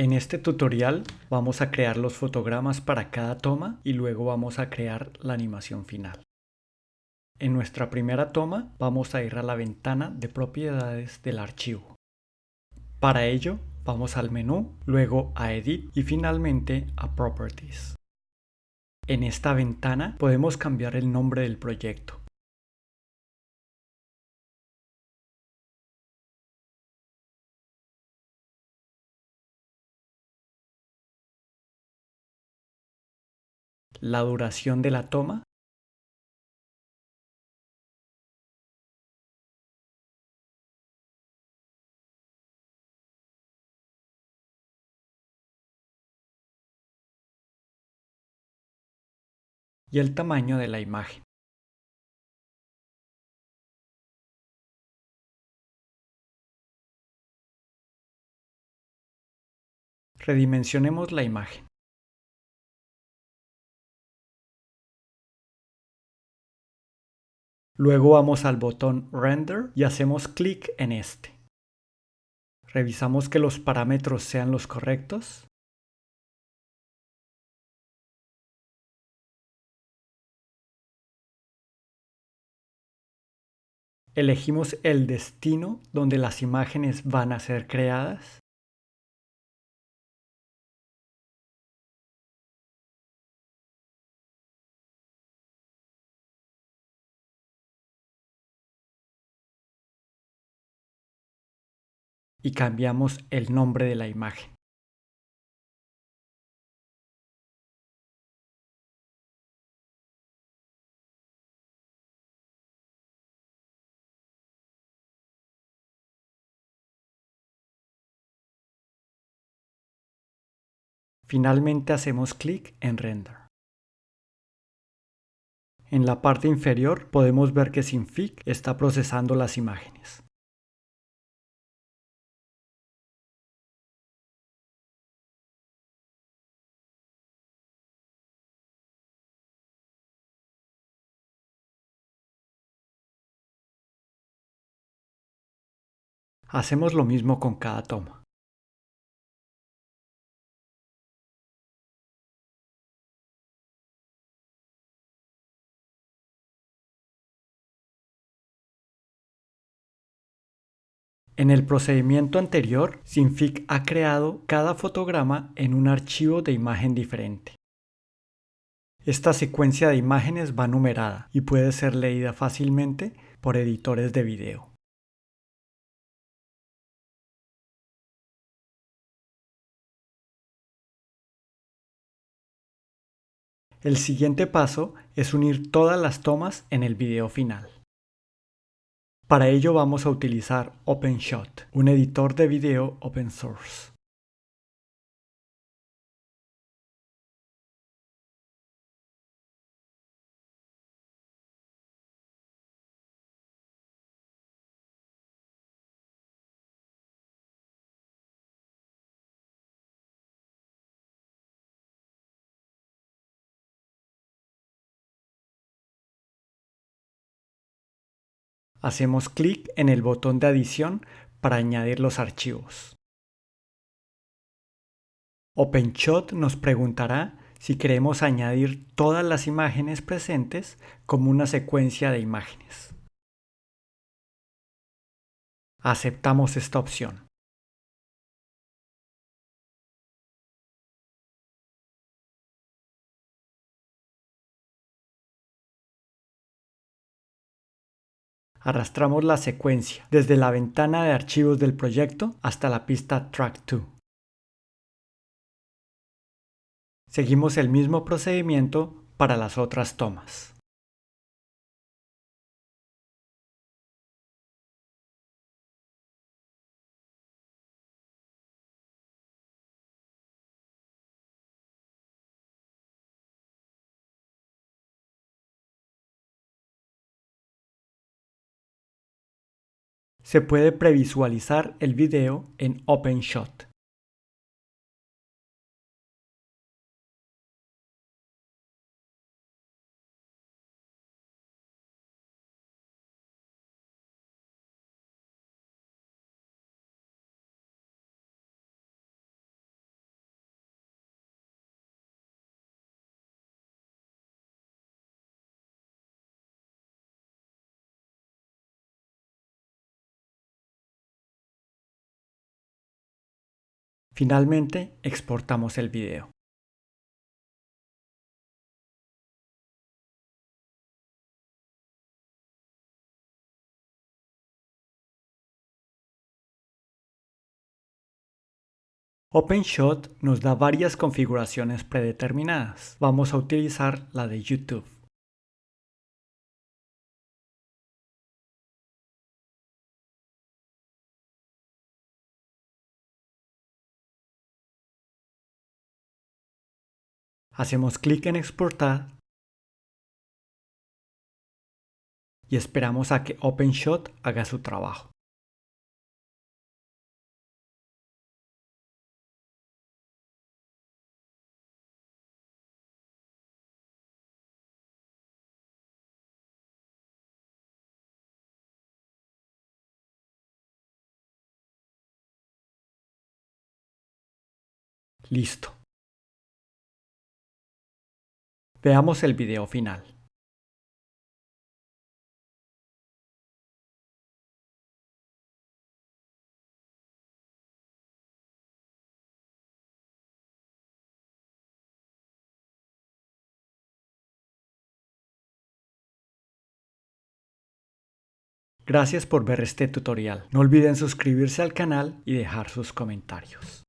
En este tutorial vamos a crear los fotogramas para cada toma y luego vamos a crear la animación final. En nuestra primera toma vamos a ir a la ventana de propiedades del archivo. Para ello vamos al menú, luego a Edit y finalmente a Properties. En esta ventana podemos cambiar el nombre del proyecto. La duración de la toma, y el tamaño de la imagen. Redimensionemos la imagen. Luego vamos al botón Render y hacemos clic en este. Revisamos que los parámetros sean los correctos. Elegimos el destino donde las imágenes van a ser creadas. Y cambiamos el nombre de la imagen. Finalmente hacemos clic en Render. En la parte inferior podemos ver que Sinfig está procesando las imágenes. Hacemos lo mismo con cada toma. En el procedimiento anterior, Sinfig ha creado cada fotograma en un archivo de imagen diferente. Esta secuencia de imágenes va numerada y puede ser leída fácilmente por editores de video. El siguiente paso es unir todas las tomas en el video final. Para ello vamos a utilizar OpenShot, un editor de video open source. Hacemos clic en el botón de adición para añadir los archivos. OpenShot nos preguntará si queremos añadir todas las imágenes presentes como una secuencia de imágenes. Aceptamos esta opción. Arrastramos la secuencia desde la ventana de archivos del proyecto hasta la pista Track 2. Seguimos el mismo procedimiento para las otras tomas. Se puede previsualizar el video en OpenShot. Finalmente, exportamos el video. OpenShot nos da varias configuraciones predeterminadas. Vamos a utilizar la de YouTube. Hacemos clic en exportar y esperamos a que OpenShot haga su trabajo. Listo. Veamos el video final. Gracias por ver este tutorial. No olviden suscribirse al canal y dejar sus comentarios.